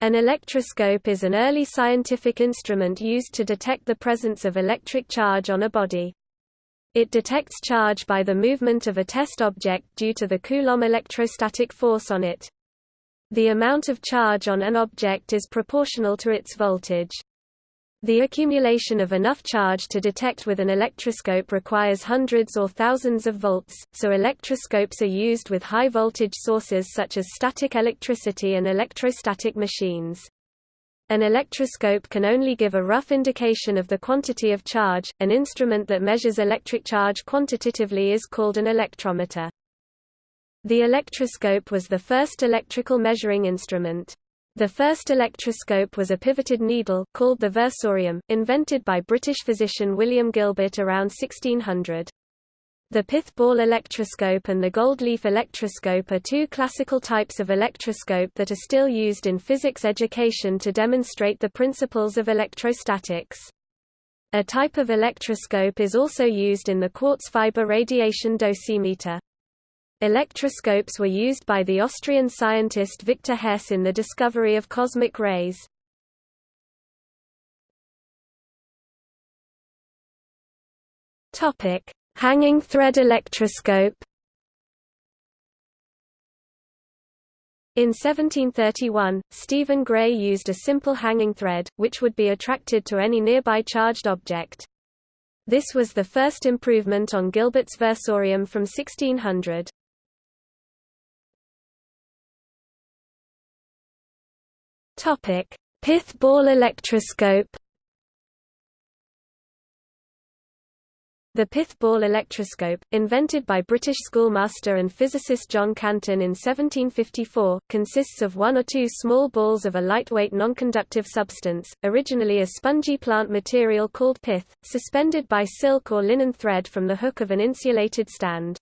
An electroscope is an early scientific instrument used to detect the presence of electric charge on a body. It detects charge by the movement of a test object due to the Coulomb electrostatic force on it. The amount of charge on an object is proportional to its voltage. The accumulation of enough charge to detect with an electroscope requires hundreds or thousands of volts, so electroscopes are used with high-voltage sources such as static electricity and electrostatic machines. An electroscope can only give a rough indication of the quantity of charge. An instrument that measures electric charge quantitatively is called an electrometer. The electroscope was the first electrical measuring instrument. The first electroscope was a pivoted needle, called the versorium, invented by British physician William Gilbert around 1600. The pith ball electroscope and the gold leaf electroscope are two classical types of electroscope that are still used in physics education to demonstrate the principles of electrostatics. A type of electroscope is also used in the quartz fiber radiation dosimeter. Electroscopes were used by the Austrian scientist Victor Hess in the discovery of cosmic rays. Topic: Hanging thread electroscope. In 1731, Stephen Gray used a simple hanging thread, which would be attracted to any nearby charged object. This was the first improvement on Gilbert's versorium from 1600. Topic: Pith ball electroscope. The pith ball electroscope, invented by British schoolmaster and physicist John Canton in 1754, consists of one or two small balls of a lightweight nonconductive substance, originally a spongy plant material called pith, suspended by silk or linen thread from the hook of an insulated stand.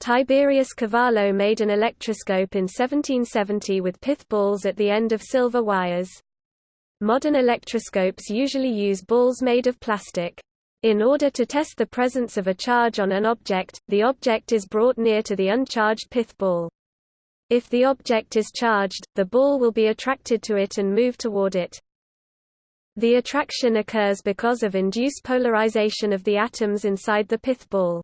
Tiberius Cavallo made an electroscope in 1770 with pith balls at the end of silver wires. Modern electroscopes usually use balls made of plastic. In order to test the presence of a charge on an object, the object is brought near to the uncharged pith ball. If the object is charged, the ball will be attracted to it and move toward it. The attraction occurs because of induced polarization of the atoms inside the pith ball.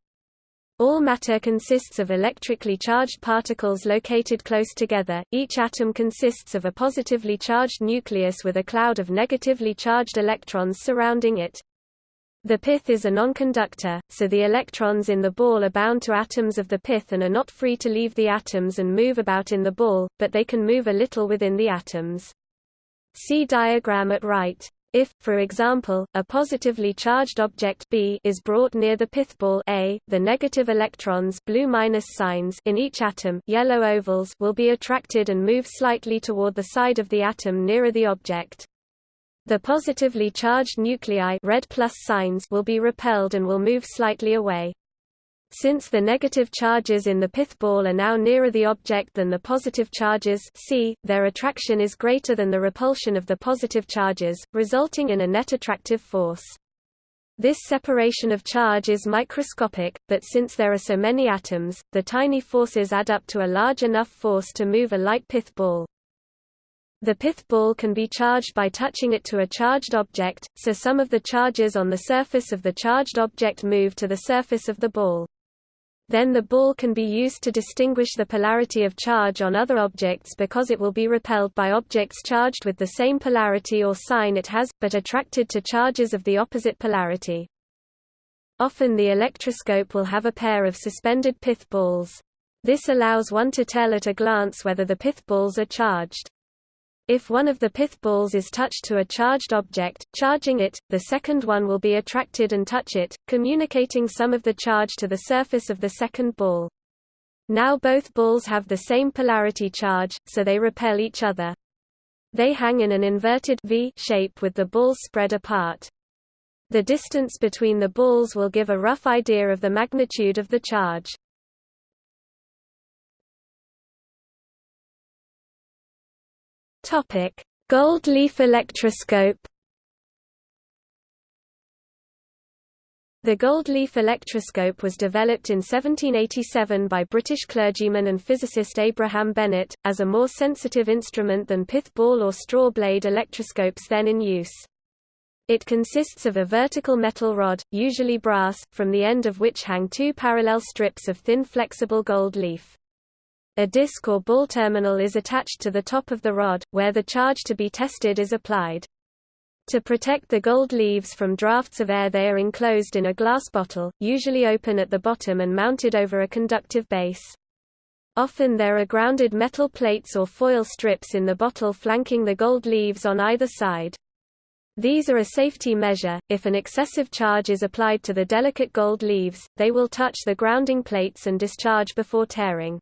All matter consists of electrically charged particles located close together, each atom consists of a positively charged nucleus with a cloud of negatively charged electrons surrounding it. The pith is a nonconductor, so the electrons in the ball are bound to atoms of the pith and are not free to leave the atoms and move about in the ball, but they can move a little within the atoms. See diagram at right. If, for example, a positively charged object B is brought near the pithball A, the negative electrons blue minus signs in each atom yellow ovals will be attracted and move slightly toward the side of the atom nearer the object. The positively charged nuclei red plus signs will be repelled and will move slightly away. Since the negative charges in the pith ball are now nearer the object than the positive charges C, their attraction is greater than the repulsion of the positive charges, resulting in a net attractive force. This separation of charge is microscopic, but since there are so many atoms, the tiny forces add up to a large enough force to move a light pith ball. The pith ball can be charged by touching it to a charged object, so some of the charges on the surface of the charged object move to the surface of the ball. Then the ball can be used to distinguish the polarity of charge on other objects because it will be repelled by objects charged with the same polarity or sign it has, but attracted to charges of the opposite polarity. Often the electroscope will have a pair of suspended pith balls. This allows one to tell at a glance whether the pith balls are charged. If one of the pith balls is touched to a charged object, charging it, the second one will be attracted and touch it, communicating some of the charge to the surface of the second ball. Now both balls have the same polarity charge, so they repel each other. They hang in an inverted V shape with the balls spread apart. The distance between the balls will give a rough idea of the magnitude of the charge. Topic: Gold leaf electroscope. The gold leaf electroscope was developed in 1787 by British clergyman and physicist Abraham Bennett, as a more sensitive instrument than pith ball or straw blade electroscopes then in use. It consists of a vertical metal rod, usually brass, from the end of which hang two parallel strips of thin flexible gold leaf. A disc or ball terminal is attached to the top of the rod, where the charge to be tested is applied. To protect the gold leaves from drafts of air they are enclosed in a glass bottle, usually open at the bottom and mounted over a conductive base. Often there are grounded metal plates or foil strips in the bottle flanking the gold leaves on either side. These are a safety measure, if an excessive charge is applied to the delicate gold leaves, they will touch the grounding plates and discharge before tearing.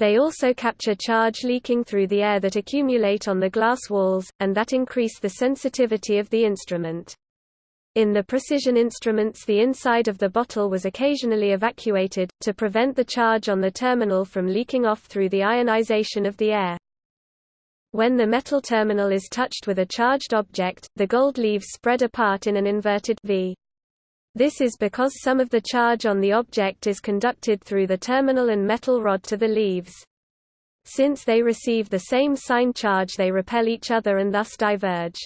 They also capture charge leaking through the air that accumulate on the glass walls, and that increase the sensitivity of the instrument. In the precision instruments the inside of the bottle was occasionally evacuated, to prevent the charge on the terminal from leaking off through the ionization of the air. When the metal terminal is touched with a charged object, the gold leaves spread apart in an inverted V. This is because some of the charge on the object is conducted through the terminal and metal rod to the leaves. Since they receive the same sign charge they repel each other and thus diverge.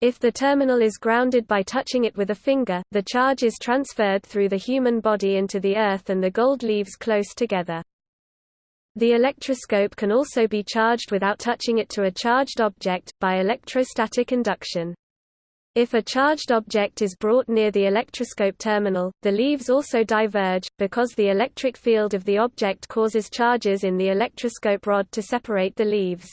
If the terminal is grounded by touching it with a finger, the charge is transferred through the human body into the earth and the gold leaves close together. The electroscope can also be charged without touching it to a charged object, by electrostatic induction. If a charged object is brought near the electroscope terminal, the leaves also diverge, because the electric field of the object causes charges in the electroscope rod to separate the leaves.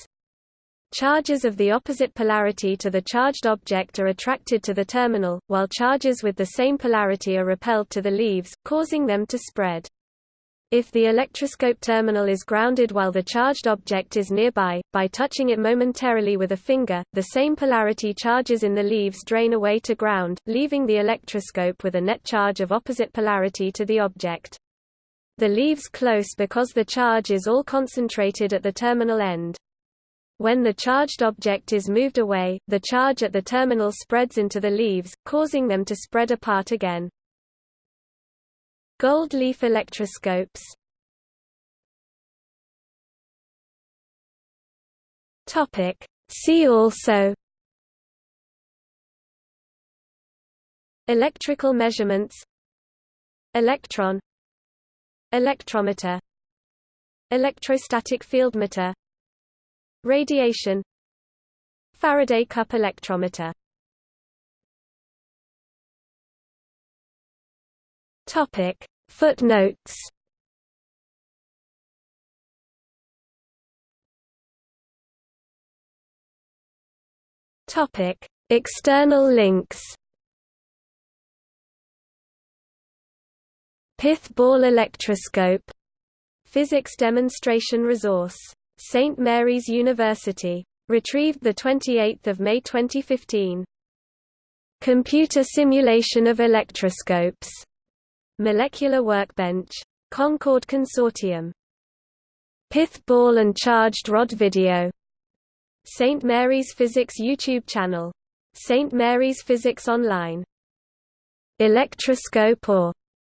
Charges of the opposite polarity to the charged object are attracted to the terminal, while charges with the same polarity are repelled to the leaves, causing them to spread. If the electroscope terminal is grounded while the charged object is nearby, by touching it momentarily with a finger, the same polarity charges in the leaves drain away to ground, leaving the electroscope with a net charge of opposite polarity to the object. The leaves close because the charge is all concentrated at the terminal end. When the charged object is moved away, the charge at the terminal spreads into the leaves, causing them to spread apart again. Gold leaf electroscopes. Topic. See also. Electrical measurements. Electron. Electrometer. Electrostatic fieldmeter Radiation. Faraday cup electrometer. Topic Footnotes Topic: External links. Pith ball electroscope. Physics demonstration resource. St Mary's University. Retrieved 28 May 2015. Computer simulation of electroscopes. Molecular Workbench. Concord Consortium. Pith ball and charged rod video. St. Mary's Physics YouTube channel. St. Mary's Physics Online. Electroscope or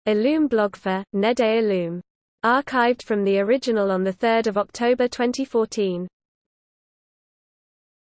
Illume blogfer, Nede Illume. Archived from the original on 3 October 2014.